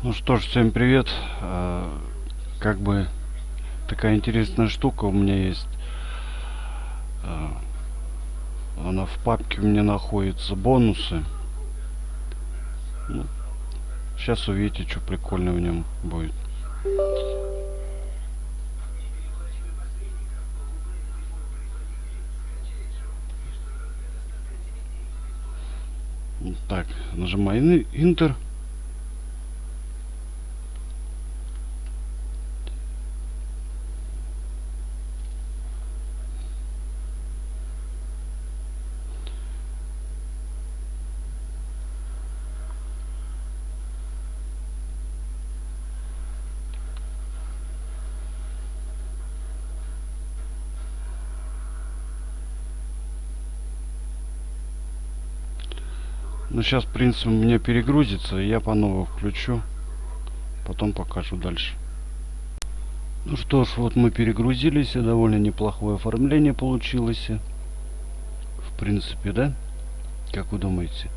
Ну что ж, всем привет. А, как бы такая интересная штука у меня есть. А, она в папке у меня находится бонусы. Ну, сейчас увидите, что прикольно в нем будет. Так, нажимаю Enter. Ну, сейчас, в принципе, у меня перегрузится, и я по новой включу. Потом покажу дальше. Ну что ж, вот мы перегрузились, и довольно неплохое оформление получилось. В принципе, да? Как вы думаете?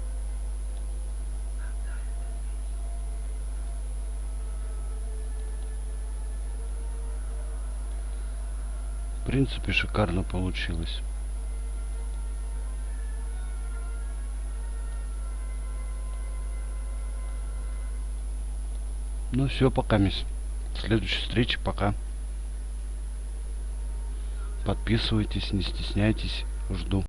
В принципе, шикарно получилось. Ну все, пока, мисс. Следующей встречи, пока. Подписывайтесь, не стесняйтесь. Жду.